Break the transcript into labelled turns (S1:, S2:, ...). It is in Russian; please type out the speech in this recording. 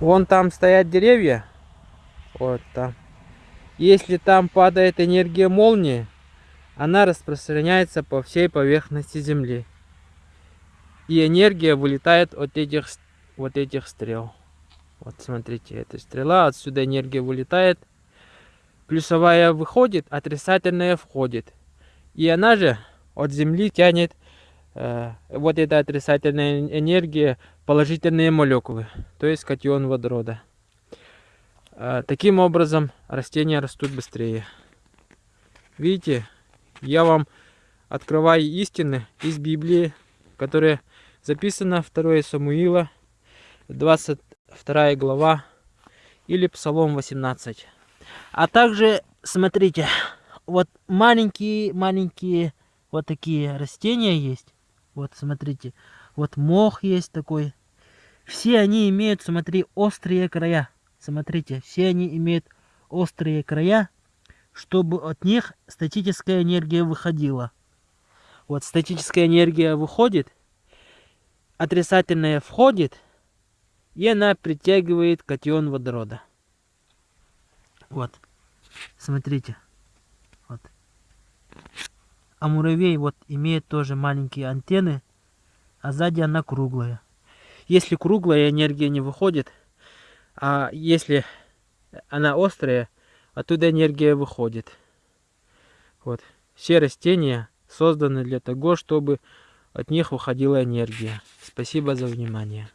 S1: Вон там стоят деревья. Вот там. Если там падает энергия молнии, она распространяется по всей поверхности Земли. И энергия вылетает от этих, вот этих стрел. Вот смотрите, эта стрела, отсюда энергия вылетает. Плюсовая выходит, отрицательная входит. И она же от Земли тянет э, вот эта отрицательная энергия положительные молекулы, то есть катион водорода. Э, таким образом растения растут быстрее. Видите, я вам открываю истины из Библии, которые записано 2 Самуила, 22 глава или Псалом 18. А также, смотрите, вот маленькие-маленькие вот такие растения есть. Вот, смотрите, вот мох есть такой. Все они имеют, смотри, острые края. Смотрите, все они имеют острые края, чтобы от них статическая энергия выходила. Вот статическая энергия выходит, отрицательная входит, и она притягивает катион водорода. Вот, смотрите. Вот. А муравей вот имеет тоже маленькие антенны, а сзади она круглая. Если круглая энергия не выходит, а если она острая, оттуда энергия выходит. Вот. Все растения созданы для того, чтобы от них выходила энергия. Спасибо за внимание.